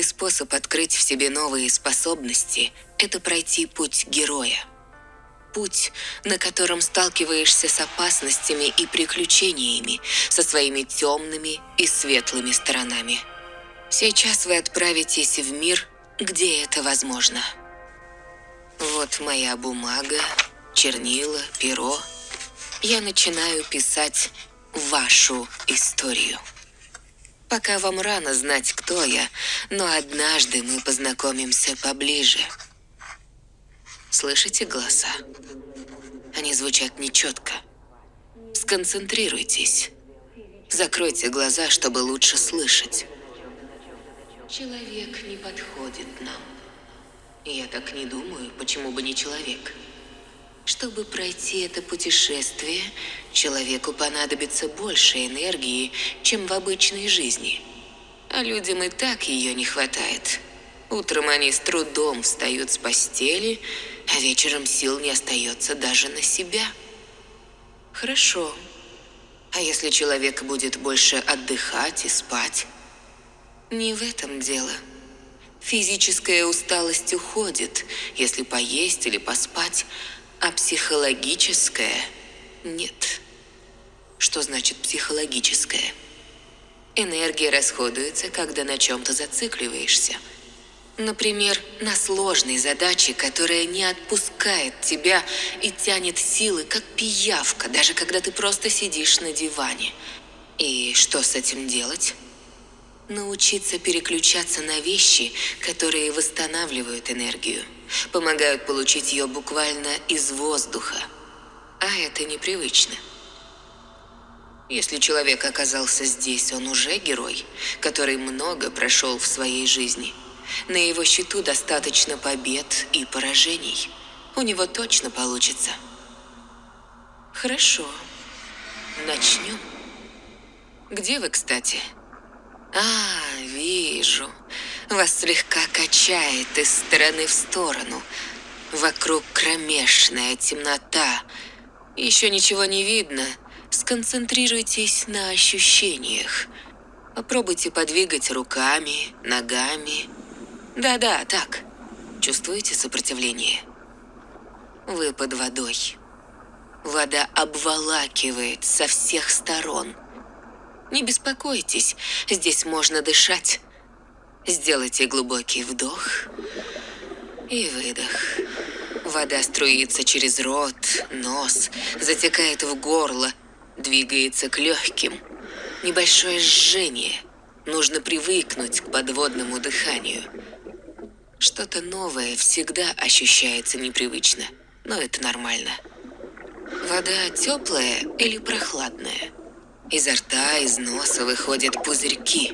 Лучший способ открыть в себе новые способности – это пройти путь героя. Путь, на котором сталкиваешься с опасностями и приключениями, со своими темными и светлыми сторонами. Сейчас вы отправитесь в мир, где это возможно. Вот моя бумага, чернила, перо. Я начинаю писать вашу историю. Пока вам рано знать, кто я, но однажды мы познакомимся поближе. Слышите голоса? Они звучат нечетко. Сконцентрируйтесь. Закройте глаза, чтобы лучше слышать. Человек не подходит нам. Я так не думаю, почему бы не человек. Чтобы пройти это путешествие, человеку понадобится больше энергии, чем в обычной жизни. А людям и так ее не хватает. Утром они с трудом встают с постели, а вечером сил не остается даже на себя. Хорошо. А если человек будет больше отдыхать и спать? Не в этом дело. Физическая усталость уходит, если поесть или поспать, а психологическое нет. Что значит психологическое? Энергия расходуется, когда на чем-то зацикливаешься. Например, на сложной задаче, которая не отпускает тебя и тянет силы, как пиявка, даже когда ты просто сидишь на диване. И что с этим делать? Научиться переключаться на вещи, которые восстанавливают энергию помогают получить ее буквально из воздуха. А это непривычно. Если человек оказался здесь, он уже герой, который много прошел в своей жизни. На его счету достаточно побед и поражений. У него точно получится. Хорошо. Начнем. Где вы, кстати? А, вижу. Вас слегка качает из стороны в сторону. Вокруг кромешная темнота. Еще ничего не видно. Сконцентрируйтесь на ощущениях. Попробуйте подвигать руками, ногами. Да-да, так. Чувствуете сопротивление? Вы под водой. Вода обволакивает со всех сторон. Не беспокойтесь, здесь можно дышать. Сделайте глубокий вдох и выдох. Вода струится через рот, нос, затекает в горло, двигается к легким. Небольшое жжение. Нужно привыкнуть к подводному дыханию. Что-то новое всегда ощущается непривычно, но это нормально. Вода теплая или прохладная? Изо рта, из носа выходят пузырьки,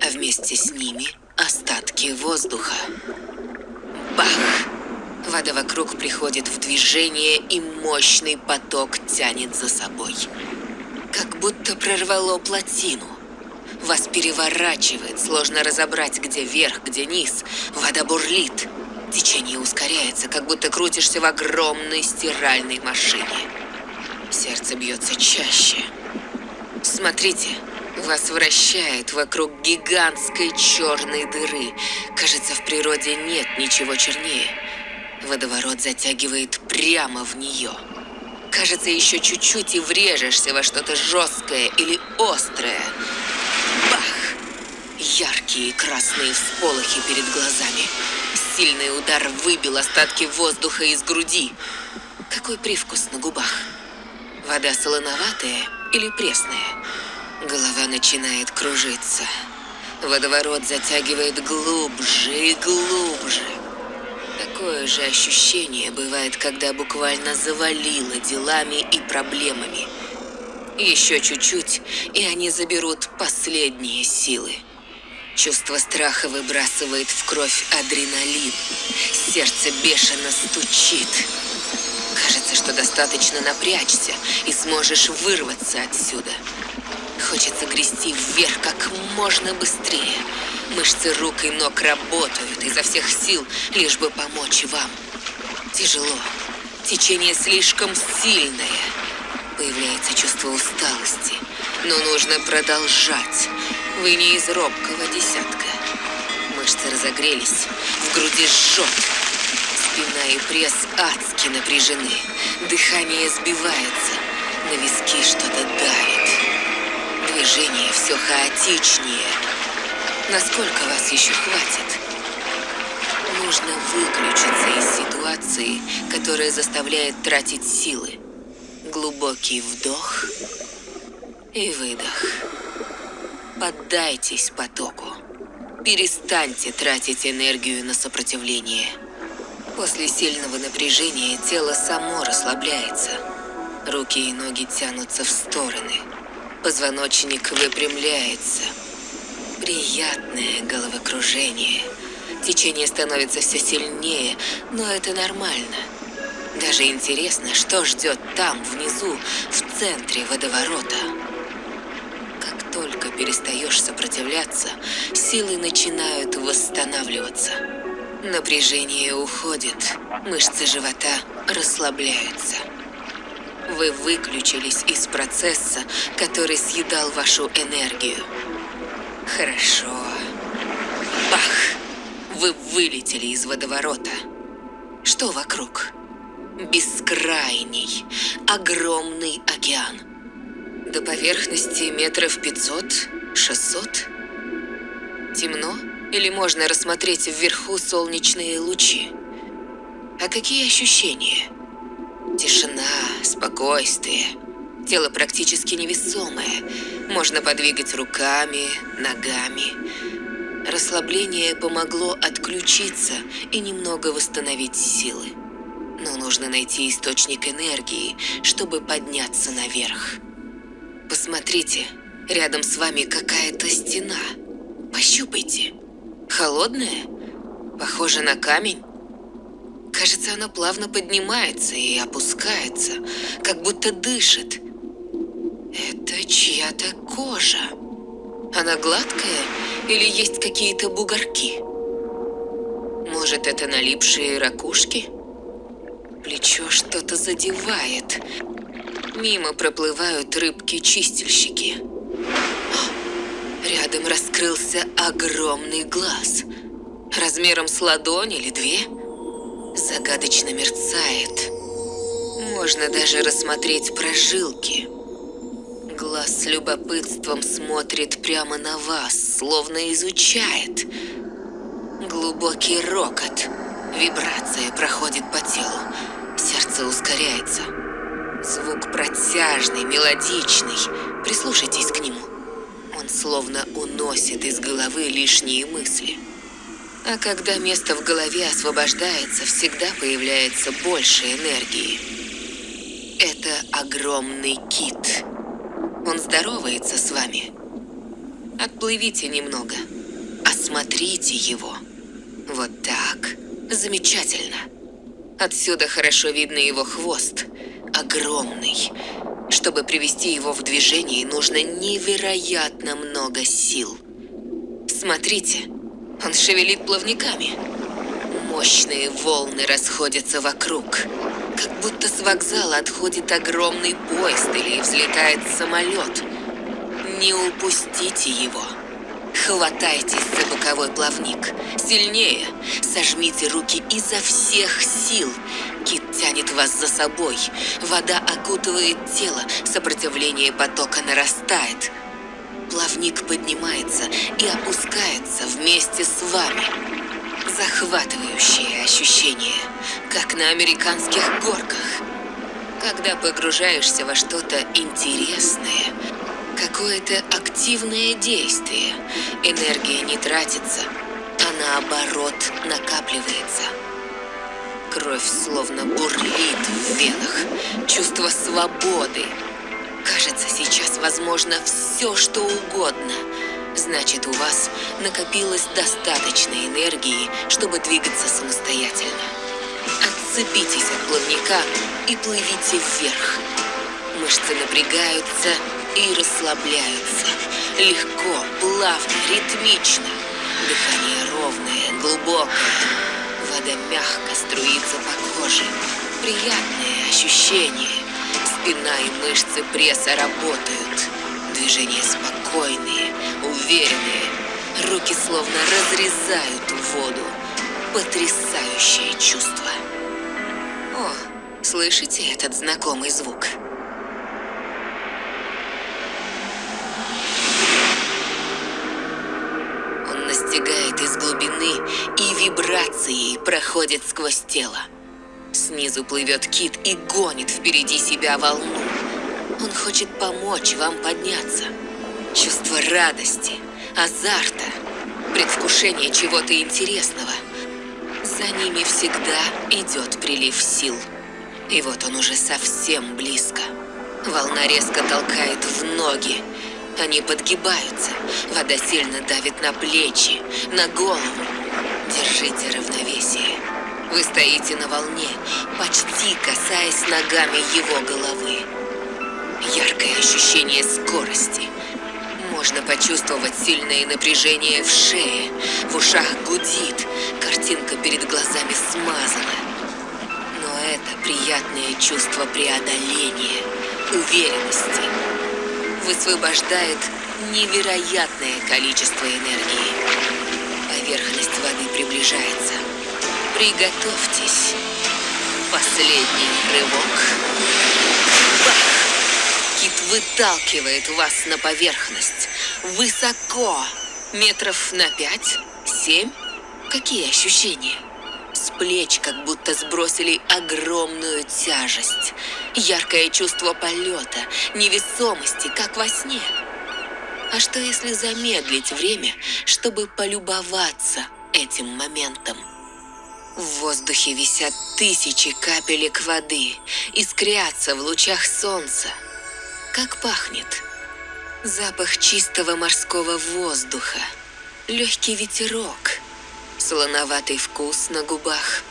а вместе с ними остатки воздуха. Бах! Вода вокруг приходит в движение, и мощный поток тянет за собой. Как будто прорвало плотину. Вас переворачивает, сложно разобрать, где верх, где низ. Вода бурлит. Течение ускоряется, как будто крутишься в огромной стиральной машине. Сердце бьется чаще. Смотрите, вас вращает вокруг гигантской черной дыры. Кажется, в природе нет ничего чернее. Водоворот затягивает прямо в нее. Кажется, еще чуть-чуть и врежешься во что-то жесткое или острое. Бах! Яркие красные всполохи перед глазами. Сильный удар выбил остатки воздуха из груди. Какой привкус на губах? Вода солоноватая или пресная? Голова начинает кружиться. Водоворот затягивает глубже и глубже. Такое же ощущение бывает, когда буквально завалило делами и проблемами. Еще чуть-чуть, и они заберут последние силы. Чувство страха выбрасывает в кровь адреналин. Сердце бешено стучит. Кажется, что достаточно напрячься, и сможешь вырваться отсюда. Хочется грести вверх как можно быстрее. Мышцы рук и ног работают изо всех сил, лишь бы помочь вам. Тяжело. Течение слишком сильное. Появляется чувство усталости. Но нужно продолжать. Вы не из робкого десятка Мышцы разогрелись, в груди жжет. Спина и пресс адски напряжены. Дыхание сбивается, на виски что-то давит. Движение все хаотичнее. Насколько вас еще хватит? Нужно выключиться из ситуации, которая заставляет тратить силы. Глубокий вдох и выдох. Поддайтесь потоку. Перестаньте тратить энергию на сопротивление. После сильного напряжения тело само расслабляется. Руки и ноги тянутся в стороны. Позвоночник выпрямляется. Приятное головокружение. Течение становится все сильнее, но это нормально. Даже интересно, что ждет там, внизу, в центре водоворота. Как только перестаешь сопротивляться, силы начинают восстанавливаться. Напряжение уходит, мышцы живота расслабляются. Вы выключились из процесса, который съедал вашу энергию. Хорошо. Бах! Вы вылетели из водоворота. Что вокруг? Бескрайний, огромный океан. До поверхности метров 500-600? Темно? Или можно рассмотреть вверху солнечные лучи? А какие ощущения? Тишина, спокойствие. Тело практически невесомое. Можно подвигать руками, ногами. Расслабление помогло отключиться и немного восстановить силы. Но нужно найти источник энергии, чтобы подняться наверх. Посмотрите, рядом с вами какая-то стена. Пощупайте. Холодная? Похоже на камень? Кажется, она плавно поднимается и опускается, как будто дышит. Это чья-то кожа. Она гладкая или есть какие-то бугорки? Может, это налипшие ракушки? Плечо что-то задевает. Мимо проплывают рыбки-чистильщики. Рядом раскрылся огромный глаз. Размером с ладонь или две. Загадочно мерцает. Можно даже рассмотреть прожилки. Глаз с любопытством смотрит прямо на вас, словно изучает. Глубокий рокот. Вибрация проходит по телу. Сердце ускоряется. Звук протяжный, мелодичный. Прислушайтесь к нему. Он словно уносит из головы лишние мысли. А когда место в голове освобождается, всегда появляется больше энергии. Это огромный кит. Он здоровается с вами. Отплывите немного. Осмотрите его. Вот так. Замечательно. Отсюда хорошо видно его хвост. Огромный. Чтобы привести его в движение, нужно невероятно много сил. Смотрите, он шевелит плавниками. Мощные волны расходятся вокруг. Как будто с вокзала отходит огромный поезд или взлетает самолет. Не упустите его. Хватайтесь за боковой плавник. Сильнее. Сожмите руки изо всех сил. Кит тянет вас за собой. Вода окутывает тело. Сопротивление потока нарастает. Плавник поднимается и опускается вместе с вами. Захватывающее ощущение, как на американских горках. Когда погружаешься во что-то интересное, какое-то активное действие, энергия не тратится, а наоборот накапливается. Кровь словно бурлит в венах, чувство свободы. Кажется, сейчас возможно все, что угодно. Значит, у вас накопилось достаточно энергии, чтобы двигаться самостоятельно. Отцепитесь от плавника и плывите вверх. Мышцы напрягаются и расслабляются. Легко, плавно, ритмично. Дыхание ровное, глубокое. Вода мягко струится по коже. Приятное ощущение. Спина и мышцы пресса работают. Движения спокойные, уверенные. Руки словно разрезают воду. Потрясающее чувство. О, слышите этот знакомый звук? Он настигает из глубины и вибрацией проходит сквозь тело. Снизу плывет кит и гонит впереди себя волну. Он хочет помочь вам подняться. Чувство радости, азарта, предвкушение чего-то интересного. За ними всегда идет прилив сил. И вот он уже совсем близко. Волна резко толкает в ноги. Они подгибаются. Вода сильно давит на плечи, на голову. Держите равновесие. Вы стоите на волне, почти касаясь ногами его головы. Яркое ощущение скорости. Можно почувствовать сильное напряжение в шее, в ушах гудит, картинка перед глазами смазана. Но это приятное чувство преодоления, уверенности. Высвобождает невероятное количество энергии. Поверхность воды приближается. Приготовьтесь. Последний рывок. Бах! Кит выталкивает вас на поверхность. Высоко. Метров на пять, семь. Какие ощущения? С плеч как будто сбросили огромную тяжесть. Яркое чувство полета, невесомости, как во сне. А что если замедлить время, чтобы полюбоваться этим моментом? В воздухе висят тысячи капелек воды, искрятся в лучах солнца. Как пахнет? Запах чистого морского воздуха, легкий ветерок, солоноватый вкус на губах.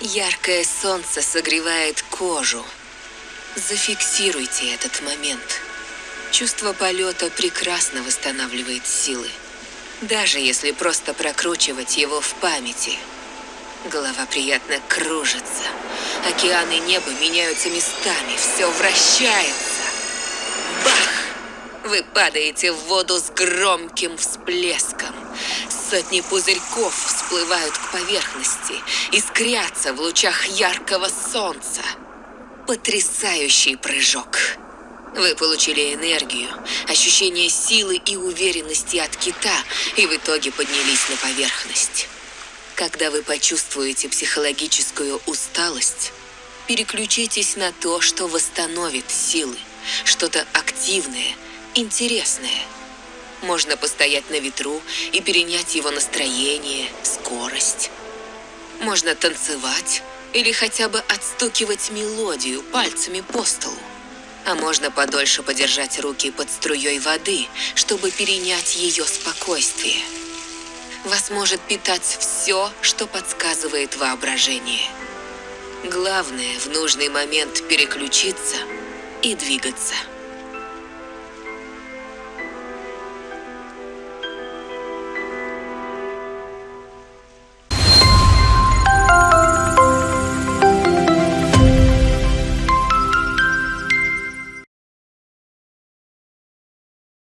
Яркое солнце согревает кожу. Зафиксируйте этот момент. Чувство полета прекрасно восстанавливает силы, даже если просто прокручивать его в памяти – Голова приятно кружится. Океаны и небо меняются местами, все вращается. Бах! Вы падаете в воду с громким всплеском. Сотни пузырьков всплывают к поверхности, искрятся в лучах яркого солнца. Потрясающий прыжок. Вы получили энергию, ощущение силы и уверенности от кита, и в итоге поднялись на поверхность. Когда вы почувствуете психологическую усталость, переключитесь на то, что восстановит силы, что-то активное, интересное. Можно постоять на ветру и перенять его настроение, скорость. Можно танцевать или хотя бы отстукивать мелодию пальцами по столу. А можно подольше подержать руки под струей воды, чтобы перенять ее спокойствие вас может питать все, что подсказывает воображение. Главное в нужный момент переключиться и двигаться.